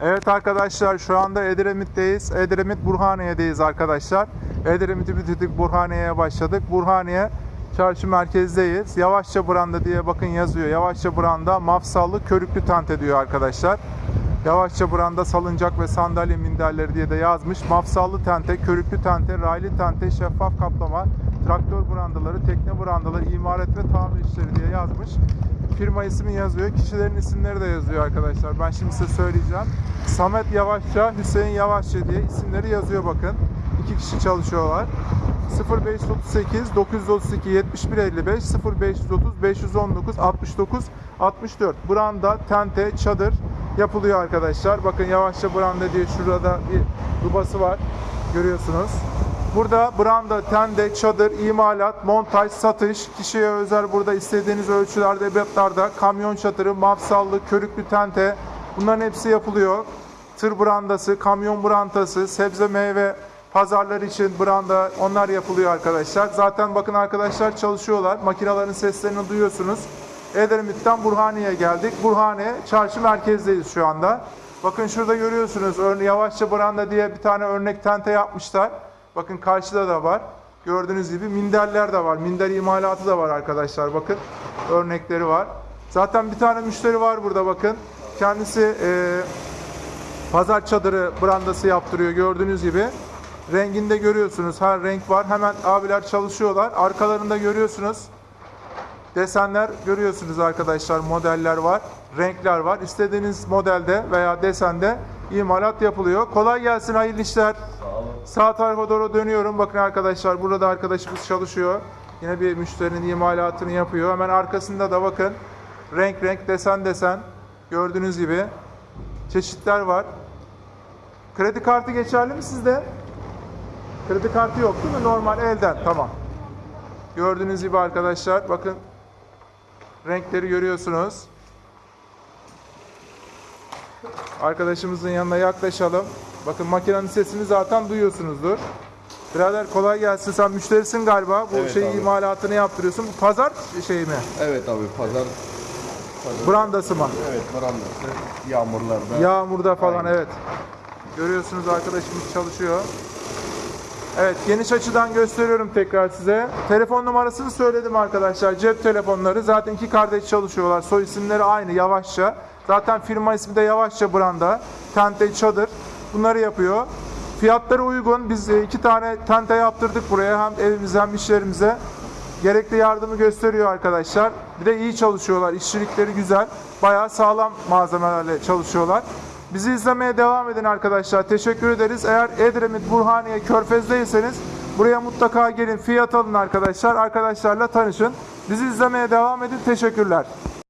Evet arkadaşlar şu anda Edremit'teyiz. Edremit Burhaniye'deyiz arkadaşlar. Edremit'i bitirdik Burhaniye'ye başladık. Burhaniye çarşı merkezdeyiz. Yavaşça Branda diye bakın yazıyor. Yavaşça Branda mafsallı körüklü tente diyor arkadaşlar. Yavaşça Branda salıncak ve sandalye minderleri diye de yazmış. Mafsallı tente, körüklü tente, raylı tente, şeffaf kaplama, traktör brandaları, tekne brandaları, imaret ve tamir işleri diye yazmış. Firma ismi yazıyor. Kişilerin isimleri de yazıyor arkadaşlar. Ben şimdi size söyleyeceğim. Samet Yavaşça, Hüseyin Yavaşça diye isimleri yazıyor bakın. İki kişi çalışıyorlar. 0538 932 71 55 0530 519 69 64 Branda, tente, çadır yapılıyor arkadaşlar. Bakın yavaşça branda diye şurada bir dubası var. Görüyorsunuz. Burada branda, tende, çadır, imalat, montaj, satış, kişiye özel burada istediğiniz ölçülerde, ebatlarda, kamyon çadırı, mafsallı, körüklü tente bunların hepsi yapılıyor. Tır brandası, kamyon brandası, sebze meyve pazarlar için branda onlar yapılıyor arkadaşlar. Zaten bakın arkadaşlar çalışıyorlar. Makinelerin seslerini duyuyorsunuz. Edremit'ten Burhaniye'ye geldik. Burhaniye çarşı merkezdeyiz şu anda. Bakın şurada görüyorsunuz yavaşça branda diye bir tane örnek tente yapmışlar. Bakın karşıda da var. Gördüğünüz gibi minderler de var. Minder imalatı da var arkadaşlar bakın. Örnekleri var. Zaten bir tane müşteri var burada bakın. Kendisi eee pazar çadırı brandası yaptırıyor gördüğünüz gibi. Renginde görüyorsunuz her renk var. Hemen abiler çalışıyorlar. Arkalarında görüyorsunuz. Desenler görüyorsunuz arkadaşlar. Modeller var. Renkler var. İstediğiniz modelde veya desende imalat yapılıyor. Kolay gelsin hayırlı işler. Sağ tarafa doğru dönüyorum. Bakın arkadaşlar burada da arkadaşımız çalışıyor. Yine bir müşterinin imalatını yapıyor. Hemen arkasında da bakın renk renk desen desen gördüğünüz gibi çeşitler var. Kredi kartı geçerli mi sizde? Kredi kartı yok değil mi? Normal elden. Tamam. Gördüğünüz gibi arkadaşlar bakın renkleri görüyorsunuz. Arkadaşımızın yanına yaklaşalım. Bakın makinenin sesini zaten duyuyorsunuzdur. Birader kolay gelsin. Sen müşterisin galiba. Bu Evet şeyi abi. imalatını yaptırıyorsun. Bu pazar şeyi mi? Evet abi pazar Brandası mı? evet brandası yağmurlarda. Yağmurda falan evet. Görüyorsunuz arkadaşımız çalışıyor. Evet geniş açıdan gösteriyorum tekrar size. Telefon numarasını söyledim arkadaşlar. Cep telefonları. Zaten iki kardeş çalışıyorlar. Soy isimleri aynı Yavaşça. Zaten firma ismi de Yavaşça Branda. Tente çadır. Bunları yapıyor. Fiyatları uygun. Biz e, iki tane tente yaptırdık buraya. Hem evimize hem işlerimize. Gerekli yardımı gösteriyor arkadaşlar. Bir de iyi çalışıyorlar. İşçilikleri güzel. Bayağı sağlam malzemelerle çalışıyorlar. Bizi izlemeye devam edin arkadaşlar. Teşekkür ederiz. Eğer Edremit, Burhaniye, Körfez'deyseniz buraya mutlaka gelin. Fiyat alın arkadaşlar. Arkadaşlarla tanışın. Bizi izlemeye devam edin. Teşekkürler.